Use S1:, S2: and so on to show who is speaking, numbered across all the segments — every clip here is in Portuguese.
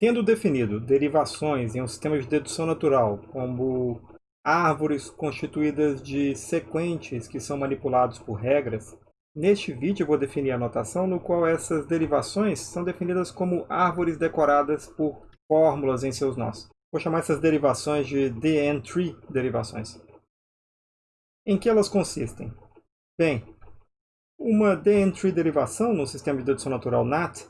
S1: Tendo definido derivações em um sistema de dedução natural, como árvores constituídas de sequentes que são manipulados por regras, neste vídeo vou definir a notação no qual essas derivações são definidas como árvores decoradas por fórmulas em seus nós. Vou chamar essas derivações de DN-tree derivações. Em que elas consistem? Bem, uma DN-tree derivação no sistema de dedução natural NAT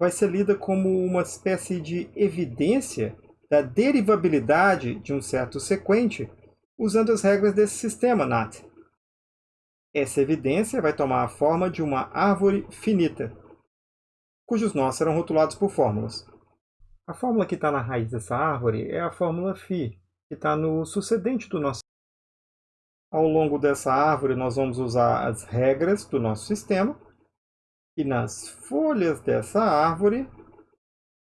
S1: vai ser lida como uma espécie de evidência da derivabilidade de um certo sequente usando as regras desse sistema NAT. Essa evidência vai tomar a forma de uma árvore finita, cujos nós serão rotulados por fórmulas. A fórmula que está na raiz dessa árvore é a fórmula φ, que está no sucedente do nosso Ao longo dessa árvore, nós vamos usar as regras do nosso sistema e nas folhas dessa árvore,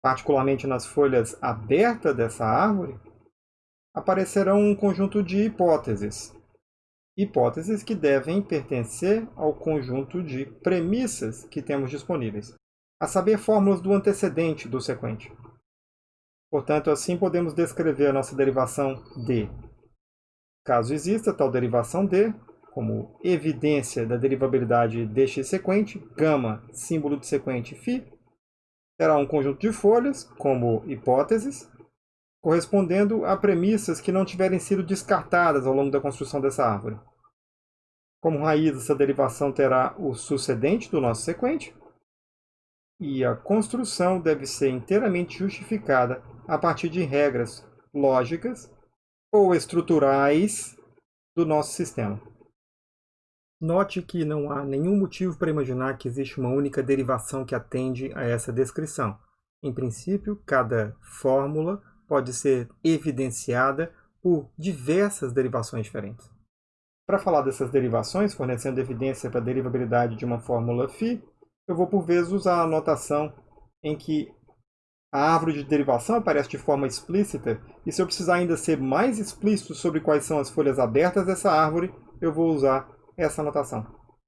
S1: particularmente nas folhas abertas dessa árvore, aparecerão um conjunto de hipóteses. Hipóteses que devem pertencer ao conjunto de premissas que temos disponíveis, a saber, fórmulas do antecedente do sequente. Portanto, assim podemos descrever a nossa derivação D. Caso exista tal derivação D, como evidência da derivabilidade deste sequente, gama, símbolo de sequente φ, terá um conjunto de folhas, como hipóteses, correspondendo a premissas que não tiverem sido descartadas ao longo da construção dessa árvore. Como raiz, essa derivação terá o sucedente do nosso sequente, e a construção deve ser inteiramente justificada a partir de regras lógicas ou estruturais do nosso sistema. Note que não há nenhum motivo para imaginar que existe uma única derivação que atende a essa descrição. Em princípio, cada fórmula pode ser evidenciada por diversas derivações diferentes. Para falar dessas derivações, fornecendo evidência para a derivabilidade de uma fórmula φ, eu vou por vezes usar a notação em que a árvore de derivação aparece de forma explícita, e se eu precisar ainda ser mais explícito sobre quais são as folhas abertas dessa árvore, eu vou usar essa anotação.